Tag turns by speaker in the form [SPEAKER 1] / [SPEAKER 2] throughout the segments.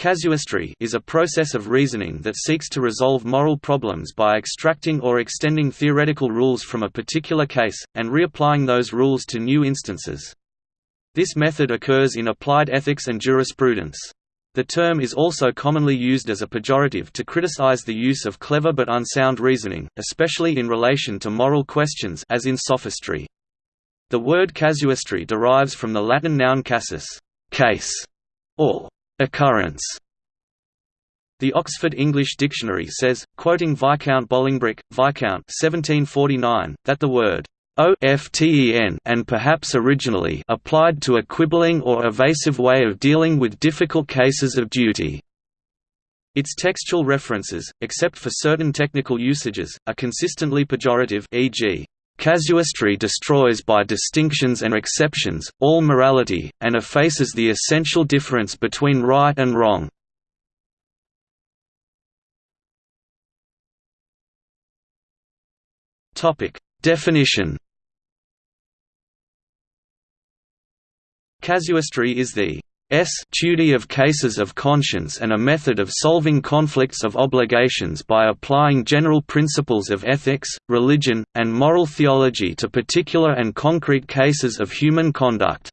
[SPEAKER 1] Casuistry is a process of reasoning that seeks to resolve moral problems by extracting or extending theoretical rules from a particular case, and reapplying those rules to new instances. This method occurs in applied ethics and jurisprudence. The term is also commonly used as a pejorative to criticize the use of clever but unsound reasoning, especially in relation to moral questions as in sophistry. The word casuistry derives from the Latin noun casus case", or occurrence. The Oxford English Dictionary says, quoting Viscount Bolingbroke, Viscount 1749, that the word OFTEN and perhaps originally applied to a quibbling or evasive way of dealing with difficult cases of duty. Its textual references, except for certain technical usages, are consistently pejorative e.g. Casuistry destroys by distinctions and exceptions, all morality, and effaces the essential difference between right and wrong. Definition Casuistry is the S duty of cases of conscience and a method of solving conflicts of obligations by applying general principles of ethics, religion, and moral theology to particular and concrete cases of human conduct.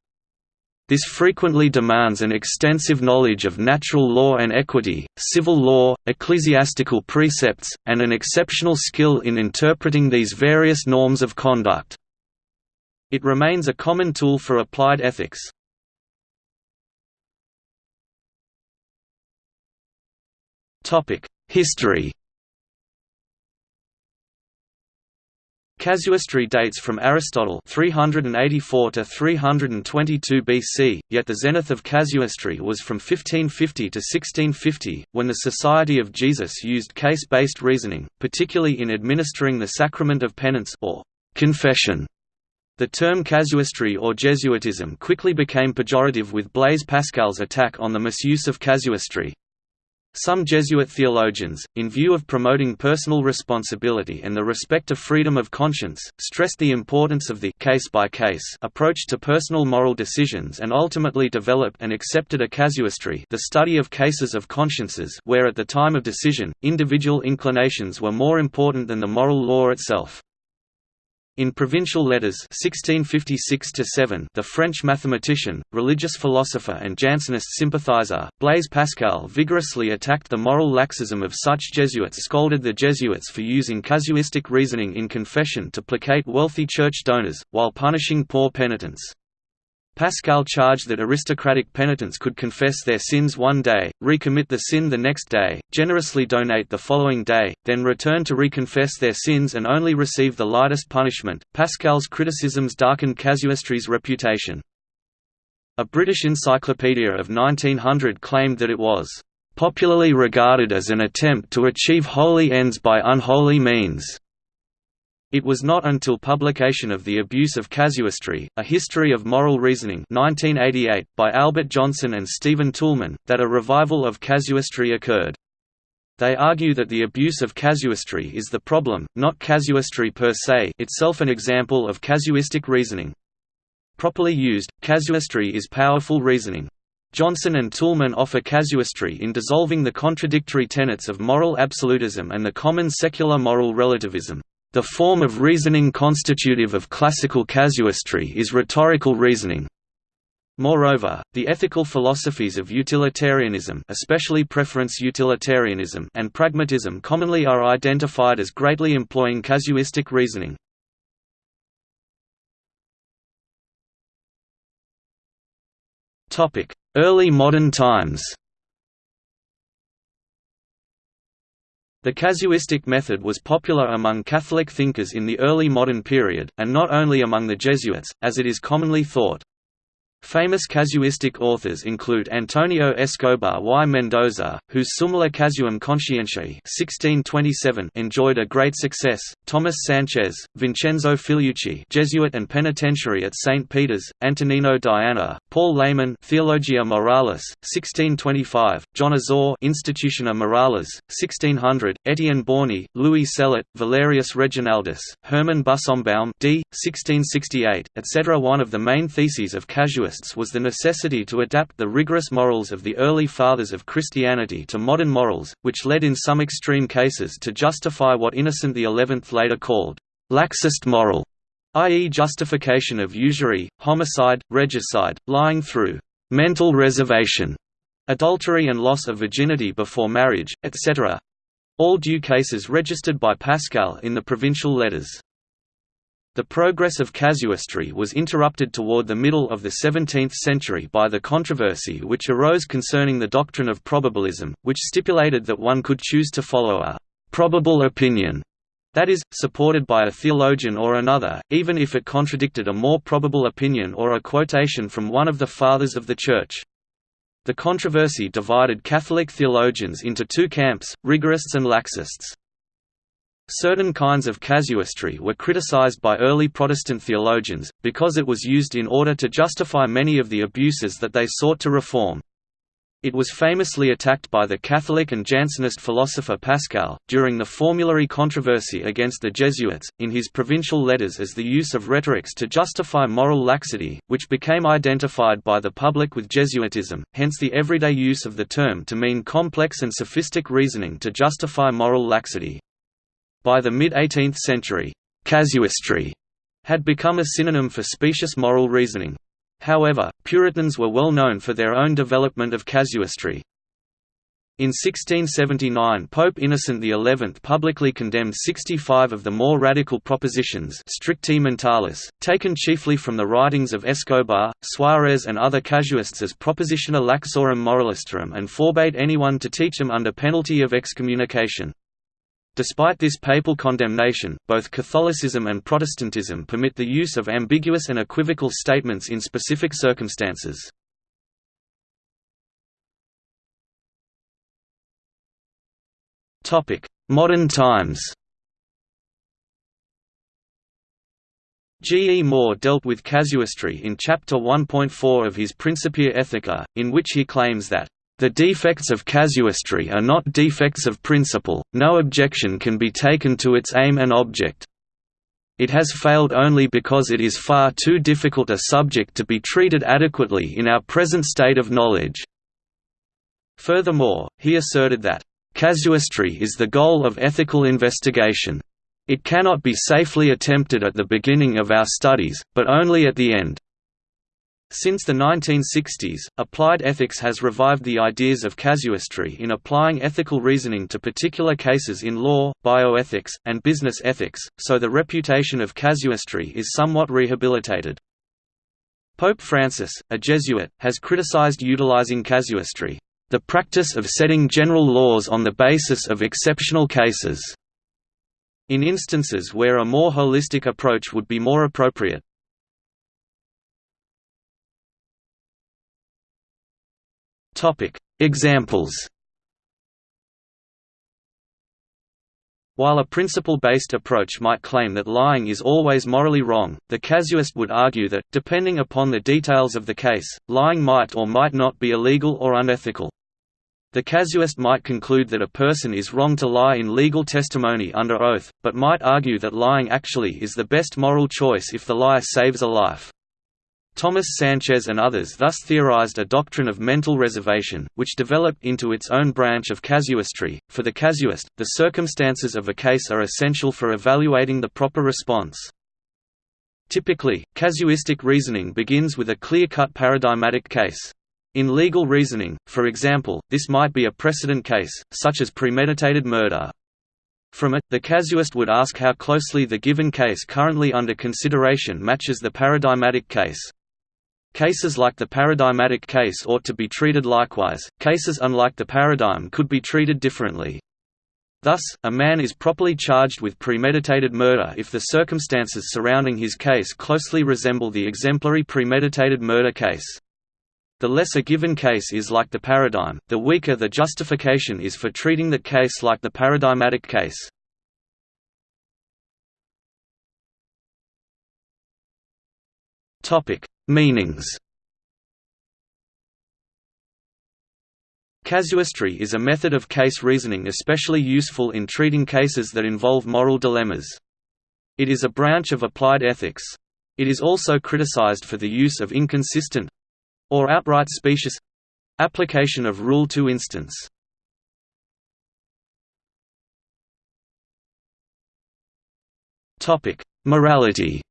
[SPEAKER 1] This frequently demands an extensive knowledge of natural law and equity, civil law, ecclesiastical precepts, and an exceptional skill in interpreting these various norms of conduct. It remains a common tool for applied ethics. History Casuistry dates from Aristotle 384 to 322 BC, yet the zenith of casuistry was from 1550 to 1650, when the Society of Jesus used case-based reasoning, particularly in administering the sacrament of penance or confession. The term casuistry or Jesuitism quickly became pejorative with Blaise Pascal's attack on the misuse of casuistry. Some Jesuit theologians, in view of promoting personal responsibility and the respect of freedom of conscience, stressed the importance of the case-by-case -case approach to personal moral decisions and ultimately developed and accepted a casuistry the study of cases of consciences where at the time of decision, individual inclinations were more important than the moral law itself. In Provincial Letters 1656 the French mathematician, religious philosopher and Jansenist sympathizer, Blaise Pascal vigorously attacked the moral laxism of such Jesuits scolded the Jesuits for using casuistic reasoning in confession to placate wealthy church donors, while punishing poor penitents. Pascal charged that aristocratic penitents could confess their sins one day, recommit the sin the next day, generously donate the following day, then return to reconfess their sins and only receive the lightest punishment. Pascal's criticisms darkened casuistry's reputation. A British encyclopedia of 1900 claimed that it was popularly regarded as an attempt to achieve holy ends by unholy means. It was not until publication of The Abuse of Casuistry, A History of Moral Reasoning 1988, by Albert Jonsen and Stephen Toulmin, that a revival of casuistry occurred. They argue that the abuse of casuistry is the problem, not casuistry per se itself an example of casuistic reasoning. Properly used, casuistry is powerful reasoning. Jonsen and Toulmin offer casuistry in dissolving the contradictory tenets of moral absolutism and the common secular moral relativism. The form of reasoning constitutive of classical casuistry is rhetorical reasoning. Moreover, the ethical philosophies of utilitarianism especially preference utilitarianism and pragmatism commonly are identified as greatly employing casuistic reasoning. Early modern times The casuistic method was popular among Catholic thinkers in the early modern period, and not only among the Jesuits, as it is commonly thought. Famous casuistic authors include Antonio Escobar y Mendoza, whose Summa Casuum Conscientiae 1627 enjoyed a great success, Thomas Sanchez, Vincenzo Filiucci Jesuit and penitentiary at St. Peter's, Antonino Diana, Paul Laymann Theologia Moralis, 1625, John Azor Institutiona Moralis, 1600, Etienne Bauny, Louis Cellot, Valerius Reginaldus, Hermann Busenbaum d. 1668, etc. One of the main theses of casuism was the necessity to adapt the rigorous morals of the early fathers of Christianity to modern morals, which led in some extreme cases to justify what Innocent XI later called, "...laxist moral", i.e. justification of usury, homicide, regicide, lying through "...mental reservation", adultery and loss of virginity before marriage, etc. All due cases registered by Pascal in the provincial letters. The progress of casuistry was interrupted toward the middle of the 17th century by the controversy which arose concerning the doctrine of probabilism, which stipulated that one could choose to follow a «probable opinion» that is, supported by a theologian or another, even if it contradicted a more probable opinion or a quotation from one of the Fathers of the Church. The controversy divided Catholic theologians into two camps, rigorists and laxists. Certain kinds of casuistry were criticized by early Protestant theologians, because it was used in order to justify many of the abuses that they sought to reform. It was famously attacked by the Catholic and Jansenist philosopher Pascal, during the formulary controversy against the Jesuits, in his provincial letters as the use of rhetorics to justify moral laxity, which became identified by the public with Jesuitism, hence the everyday use of the term to mean complex and sophistic reasoning to justify moral laxity. By the mid-18th century, casuistry had become a synonym for specious moral reasoning. However, Puritans were well known for their own development of casuistry. In 1679 Pope Innocent XI publicly condemned 65 of the more radical propositions stricti mentalis, taken chiefly from the writings of Escobar, Suarez and other casuists as propositiona laxorum moralistarum and forbade anyone to teach them under penalty of excommunication. Despite this papal condemnation, both Catholicism and Protestantism permit the use of ambiguous and equivocal statements in specific circumstances. Modern times G. E. Moore dealt with casuistry in Chapter 1.4 of his Principia Ethica, in which he claims that the defects of casuistry are not defects of principle, no objection can be taken to its aim and object. It has failed only because it is far too difficult a subject to be treated adequately in our present state of knowledge. Furthermore, he asserted that, "...casuistry is the goal of ethical investigation. It cannot be safely attempted at the beginning of our studies, but only at the end." Since the 1960s, applied ethics has revived the ideas of casuistry in applying ethical reasoning to particular cases in law, bioethics, and business ethics, so the reputation of casuistry is somewhat rehabilitated. Pope Francis, a Jesuit, has criticized utilizing casuistry, the practice of setting general laws on the basis of exceptional cases, in instances where a more holistic approach would be more appropriate. Topic: Examples. While a principle-based approach might claim that lying is always morally wrong, the casuist would argue that, depending upon the details of the case, lying might or might not be illegal or unethical. The casuist might conclude that a person is wrong to lie in legal testimony under oath, but might argue that lying actually is the best moral choice if the lie saves a life. Thomas Sanchez and others thus theorized a doctrine of mental reservation, which developed into its own branch of casuistry. For the casuist, the circumstances of a case are essential for evaluating the proper response. Typically, casuistic reasoning begins with a clear-cut paradigmatic case. In legal reasoning, for example, this might be a precedent case, such as premeditated murder. From it, the casuist would ask how closely the given case currently under consideration matches the paradigmatic case. Cases like the paradigmatic case ought to be treated likewise, cases unlike the paradigm could be treated differently. Thus, a man is properly charged with premeditated murder if the circumstances surrounding his case closely resemble the exemplary premeditated murder case. The less a given case is like the paradigm, the weaker the justification is for treating the case like the paradigmatic case. Topic: Meanings Casuistry is a method of case reasoning especially useful in treating cases that involve moral dilemmas. It is a branch of applied ethics. It is also criticized for the use of inconsistent, or outright specious application of rule to instance. Morality.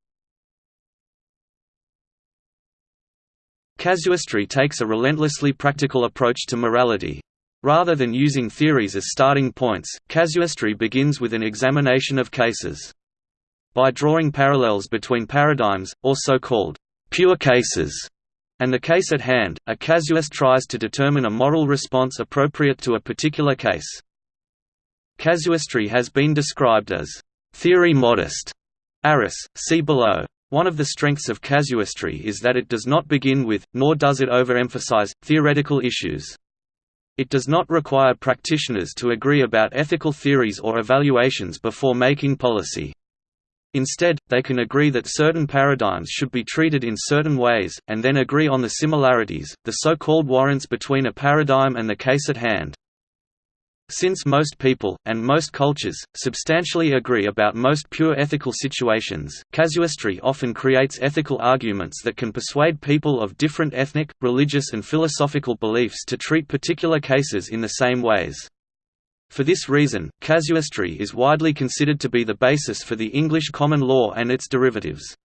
[SPEAKER 1] Casuistry takes a relentlessly practical approach to morality. Rather than using theories as starting points, casuistry begins with an examination of cases. By drawing parallels between paradigms, or so-called pure cases, and the case at hand, a casuist tries to determine a moral response appropriate to a particular case. Casuistry has been described as theory modest. Arras, see below. One of the strengths of casuistry is that it does not begin with, nor does it overemphasize, theoretical issues. It does not require practitioners to agree about ethical theories or evaluations before making policy. Instead, they can agree that certain paradigms should be treated in certain ways, and then agree on the similarities, the so-called warrants between a paradigm and the case at hand. Since most people, and most cultures, substantially agree about most pure ethical situations, casuistry often creates ethical arguments that can persuade people of different ethnic, religious and philosophical beliefs to treat particular cases in the same ways. For this reason, casuistry is widely considered to be the basis for the English common law and its derivatives.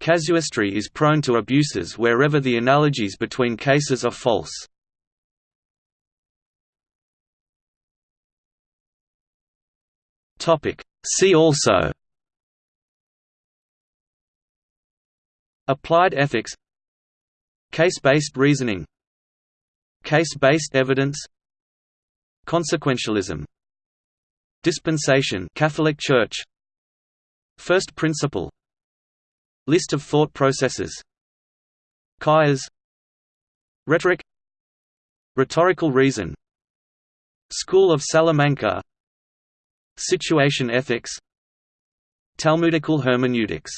[SPEAKER 1] Casuistry is prone to abuses wherever the analogies between cases are false. See also Applied ethics Case-based reasoning Case-based evidence Consequentialism Dispensation Catholic Church First principle List of thought processes Chiasm Rhetoric Rhetorical reason School of Salamanca Situation ethics. Talmudical hermeneutics